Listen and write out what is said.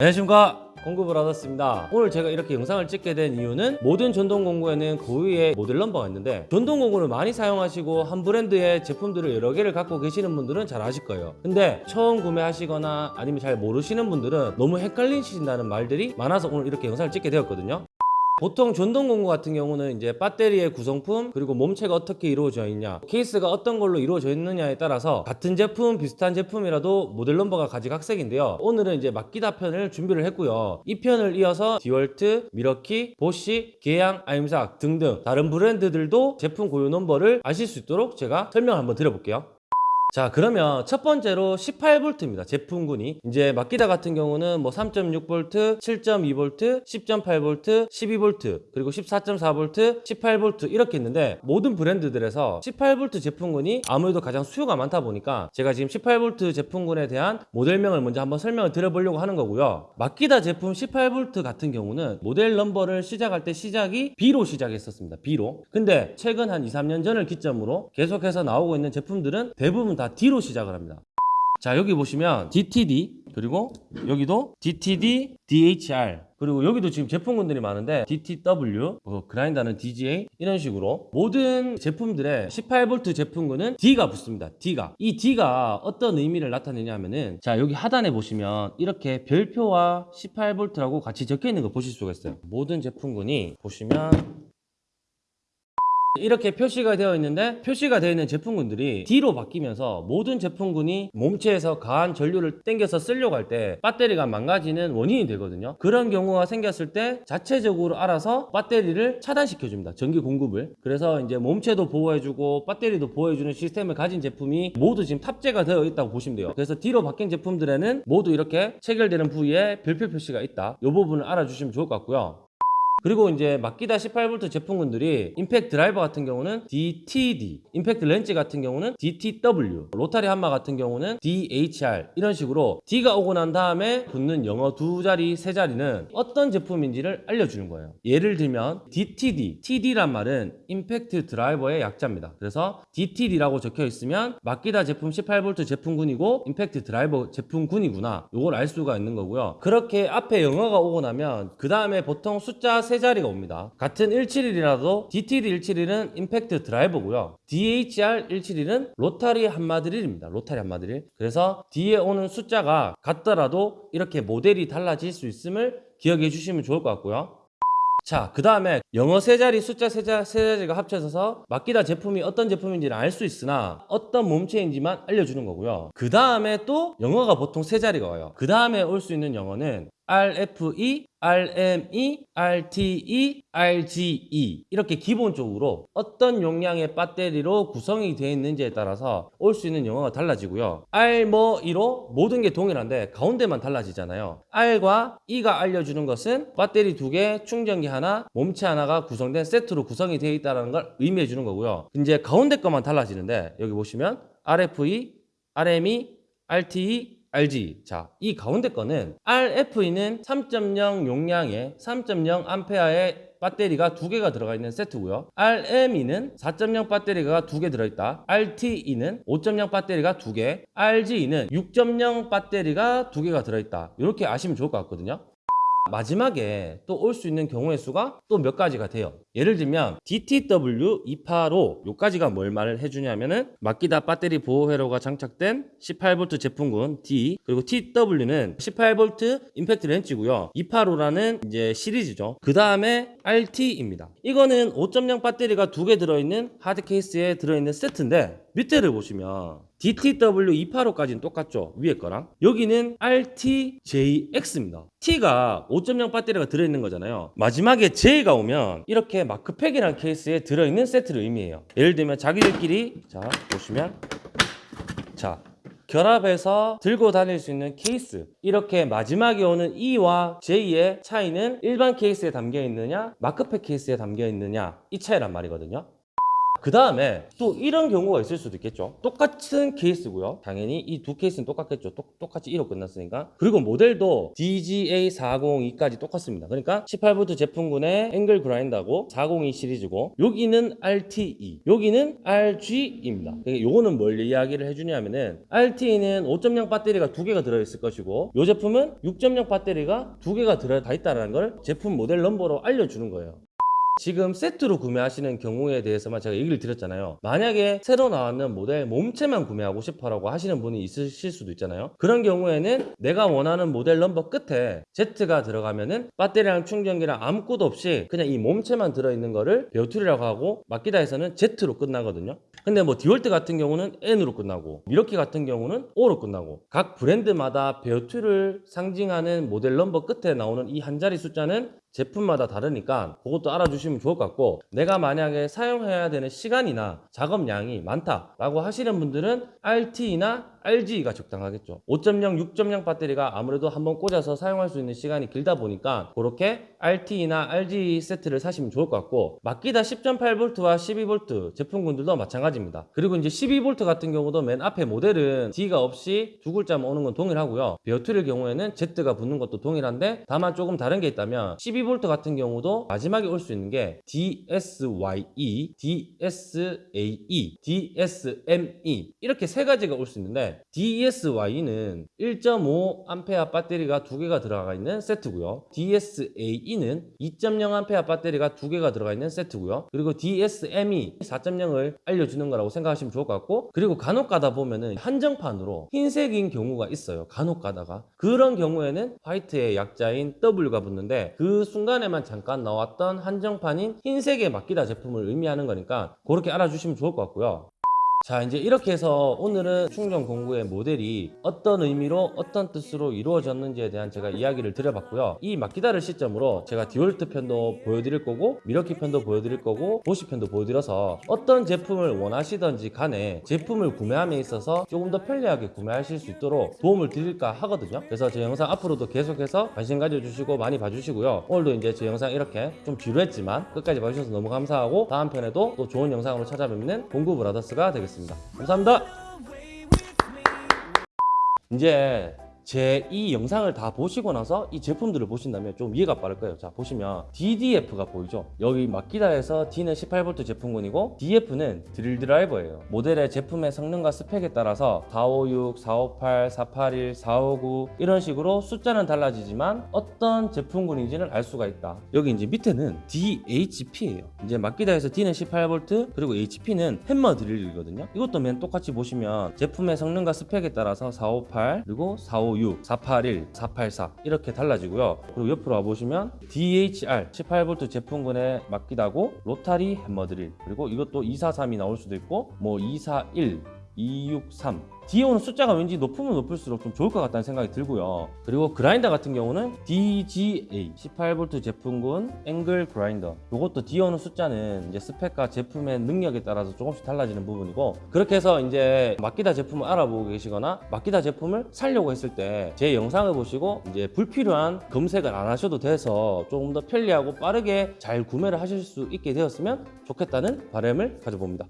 안녕하십니까. 얻었습니다. 오늘 제가 이렇게 영상을 찍게 된 이유는 모든 전동 공구에는 고유의 모델 넘버가 있는데 전동 공구를 많이 사용하시고 한 브랜드의 제품들을 여러 개를 갖고 계시는 분들은 잘 아실 거예요. 근데 처음 구매하시거나 아니면 잘 모르시는 분들은 너무 헷갈리신다는 말들이 많아서 오늘 이렇게 영상을 찍게 되었거든요 보통 전동 공구 같은 경우는 이제 배터리의 구성품 그리고 몸체가 어떻게 이루어져 있냐 케이스가 어떤 걸로 이루어져 있느냐에 따라서 같은 제품 비슷한 제품이라도 모델 넘버가 가지각색인데요. 오늘은 이제 마키다 편을 준비를 했고요. 이 편을 이어서 디월트, 밀워키, 보쉬, 계양, 아임삭 등등 다른 브랜드들도 제품 고유 넘버를 아실 수 있도록 제가 설명을 한번 드려볼게요 자 그러면 첫 번째로 18V입니다 제품군이. 이제 마키다 같은 경우는 뭐 3.6V, 7.2V, 10.8V, 12V 그리고 14.4V, 18V 이렇게 있는데 모든 브랜드들에서 18V 제품군이 아무래도 가장 수요가 많다 보니까 제가 지금 18V 제품군에 대한 모델명을 먼저 한번 설명을 드려보려고 하는 거고요. 마키다 제품 18V 같은 경우는 모델 넘버를 시작할 때 시작이 B로 시작했었습니다 B로. 근데 최근 한 2, 3년 전을 기점으로 계속해서 나오고 있는 제품들은 대부분 다 D로 시작을 합니다. 자 여기 보시면 DTD 그리고 여기도 DTD, DHR 그리고 여기도 지금 제품군들이 많은데 DTW, 뭐 그라인더는 DGA 이런 식으로 모든 제품들의 18V 제품군은 D가 붙습니다. D가 이 D가 어떤 의미를 나타내냐 하면은 자 여기 하단에 보시면 이렇게 별표와 18V라고 같이 적혀 있는 거 보실 수가 있어요. 모든 제품군이 보시면 이렇게 표시가 되어 있는데 표시가 되어 있는 제품군들이 D로 바뀌면서 모든 제품군이 몸체에서 가한 전류를 땡겨서 쓰려고 할 때 배터리가 망가지는 원인이 되거든요. 그런 경우가 생겼을 때 자체적으로 알아서 배터리를 차단시켜 줍니다. 전기 공급을. 그래서 이제 몸체도 보호해주고 배터리도 보호해주는 시스템을 가진 제품이 모두 지금 탑재가 되어 있다고 보시면 돼요. 그래서 D로 바뀐 제품들에는 모두 이렇게 체결되는 부위에 별표 표시가 있다. 이 부분을 알아주시면 좋을 것 같고요 그리고 이제 마키다 18V 제품군들이 임팩트 드라이버 같은 경우는 DTD, 임팩트 렌치 같은 경우는 DTW, 로타리 함마 같은 경우는 DHR 이런 식으로 D가 오고 난 다음에 붙는 영어 두 자리, 세 자리는 어떤 제품인지를 알려주는 거예요. 예를 들면 DTD, TD란 말은 임팩트 드라이버의 약자입니다. 그래서 DTD라고 적혀 있으면 마키다 제품 18V 제품군이고 임팩트 드라이버 제품군이구나. 요걸 알 수가 있는 거고요. 그렇게 앞에 영어가 오고 나면 그 다음에 보통 숫자 세 자리가 옵니다. 같은 171이라도 DTD 171은 임팩트 드라이버고요. DHR 171은 로타리 한마드릴입니다. 로타리 한마드릴. 그래서 뒤에 오는 숫자가 같더라도 이렇게 모델이 달라질 수 있음을 기억해 주시면 좋을 것 같고요. 자, 그 다음에 영어 세 자리, 숫자 세, 자, 세 자리가 합쳐져서 마키다 제품이 어떤 제품인지는 알 수 있으나 어떤 몸체인지만 알려주는 거고요. 그 다음에 또 영어가 보통 세 자리가 와요. 그 다음에 올 수 있는 영어는 RFE, RME, RTE, RGE 이렇게 기본적으로 어떤 용량의 배터리로 구성이 되어 있는지에 따라서 올 수 있는 영어가 달라지고요. R 뭐 E로 모든 게 동일한데 가운데만 달라지잖아요. R과 E가 알려주는 것은 배터리 두 개, 충전기 하나, 몸체 하나가 구성된 세트로 구성이 되어 있다는 걸 의미해 주는 거고요. 이제 가운데 것만 달라지는데 여기 보시면 RFE, RME, RTE, RG. 자, 이 가운데 거는 RFE는 3.0 용량의 3.0 암페어의 배터리가 두 개가 들어가 있는 세트고요. RME는 4.0 배터리가 두 개 들어있다. RTE는 5.0 배터리가 두 개. RGE는 6.0 배터리가 두 개가 들어있다. 이렇게 아시면 좋을 것 같거든요. 마지막에 또 올 수 있는 경우의 수가 또 몇 가지가 돼요. 예를 들면 DTW 285 요까지가 뭘 말을 해주냐면은 마키다 배터리 보호 회로가 장착된 18V 제품군 D 그리고 TW는 18V 임팩트 렌치고요. 285라는 이제 시리즈죠. 그 다음에 RT입니다. 이거는 5.0 배터리가 두 개 들어있는 하드 케이스에 들어있는 세트인데 밑에를 보시면 DTW 285까지는 똑같죠? 위에 거랑? 여기는 RTJX입니다. T가 5.0 배터리가 들어있는 거잖아요. 마지막에 J가 오면 이렇게 마크팩이라는 케이스에 들어있는 세트를 의미해요. 예를 들면 자기들끼리 자 보시면 자 결합해서 들고 다닐 수 있는 케이스. 이렇게 마지막에 오는 E와 J의 차이는 일반 케이스에 담겨 있느냐 마크팩 케이스에 담겨 있느냐 이 차이란 말이거든요 그 다음에 또 이런 경우가 있을 수도 있겠죠. 똑같은 케이스고요. 당연히 이 두 케이스는 똑같겠죠. 똑, 똑같이 1호 끝났으니까. 그리고 모델도 DGA402까지 똑같습니다. 그러니까 18V 제품군의 앵글 그라인더고 402 시리즈고 여기는 RTE, 여기는 RG입니다. 그러니까 요거는 뭘 이야기를 해주냐면은 RTE는 5.0 배터리가 두 개가 들어있을 것이고 이 제품은 6.0 배터리가 두 개가 들어가 있다는 걸 제품 모델 넘버로 알려주는 거예요. 지금 세트로 구매하시는 경우에 대해서만 제가 얘기를 드렸잖아요. 만약에 새로 나왔는 모델 몸체만 구매하고 싶어 라고 하시는 분이 있으실 수도 있잖아요. 그런 경우에는 내가 원하는 모델 넘버 끝에 Z가 들어가면은 배터리랑 충전기랑 아무것도 없이 그냥 이 몸체만 들어있는 거를 bare tool이라고 하고 마키다에서는 Z로 끝나거든요. 근데 뭐 디월트 같은 경우는 N으로 끝나고 밀워키 같은 경우는 O로 끝나고 각 브랜드마다 bare tool을 상징하는 모델 넘버 끝에 나오는 이 한 자리 숫자는 제품마다 다르니까 그것도 알아주시면 좋을 것 같고 내가 만약에 사용해야 되는 시간이나 작업량이 많다라고 하시는 분들은 RT나 RG가 적당하겠죠. 5.0, 6.0 배터리가 아무래도 한번 꽂아서 사용할 수 있는 시간이 길다 보니까 그렇게 RT나 RG 세트를 사시면 좋을 것 같고 마키다 10.8V와 12V 제품군들도 마찬가지입니다. 그리고 이제 12V 같은 경우도 맨 앞에 모델은 D가 없이 두 글자만 오는 건 동일하고요. 베어툴의 경우에는 Z가 붙는 것도 동일한데 다만 조금 다른 게 있다면 12V 같은 경우도 마지막에 올 수 있는 게 DSYE, DSAE, DSME 이렇게 세 가지가 올 수 있는데 DSY는 1.5A 배터리가 두 개가 들어가 있는 세트고요. DSAE는 2.0A 배터리가 두 개가 들어가 있는 세트고요. 그리고 DSME 4.0을 알려주는 거라고 생각하시면 좋을 것 같고 그리고 간혹 가다 보면은 한정판으로 흰색인 경우가 있어요. 간혹 가다가 그런 경우에는 화이트의 약자인 W가 붙는데 그 순간에만 잠깐 나왔던 한정판인 흰색의 마키다 제품을 의미하는 거니까 그렇게 알아주시면 좋을 것 같고요. 자 이제 이렇게 해서 오늘은 충전 공구의 모델이 어떤 의미로 어떤 뜻으로 이루어졌는지에 대한 제가 이야기를 드려봤고요. 이 마키다를 시점으로 제가 디월트 편도 보여드릴 거고 미러키 편도 보여드릴 거고 보시 편도 보여드려서 어떤 제품을 원하시던지 간에 제품을 구매함에 있어서 조금 더 편리하게 구매하실 수 있도록 도움을 드릴까 하거든요. 그래서 제 영상 앞으로도 계속해서 관심 가져주시고 많이 봐주시고요. 오늘도 이제 제 영상 이렇게 좀 지루했지만 끝까지 봐주셔서 너무 감사하고 다음 편에도 또 좋은 영상으로 찾아뵙는 공구 브라더스가 되겠습니다 감사합니다. 이제 제 이 영상을 다 보시고 나서 이 제품들을 보신다면 좀 이해가 빠를 거예요. 자, 보시면 DDF가 보이죠? 여기 마키다에서 D는 18V 제품군이고 DF는 드릴 드라이버예요. 모델의 제품의 성능과 스펙에 따라서 456, 458, 481, 459 이런 식으로 숫자는 달라지지만 어떤 제품군인지는 알 수가 있다. 여기 이제 밑에는 DHP예요. 이제 마키다에서 D는 18V 그리고 HP는 햄머 드릴이거든요. 이것도 맨 똑같이 보시면 제품의 성능과 스펙에 따라서 458 그리고 456 481, 484 이렇게 달라지고요. 그리고 옆으로 와보시면 DHR 18V 제품군에 마키다 거 로타리 햄머 드릴 그리고 이것도 243이 나올 수도 있고 뭐 241, 263 뒤에 오는 숫자가 왠지 높으면 높을수록 좀 좋을 것 같다는 생각이 들고요. 그리고 그라인더 같은 경우는 DGA 18V 제품군 앵글 그라인더. 이것도 뒤에 오는 숫자는 이제 스펙과 제품의 능력에 따라서 조금씩 달라지는 부분이고 그렇게 해서 이제 마키다 제품을 알아보고 계시거나 마키다 제품을 살려고 했을 때 제 영상을 보시고 이제 불필요한 검색을 안 하셔도 돼서 조금 더 편리하고 빠르게 잘 구매를 하실 수 있게 되었으면 좋겠다는 바람을 가져봅니다.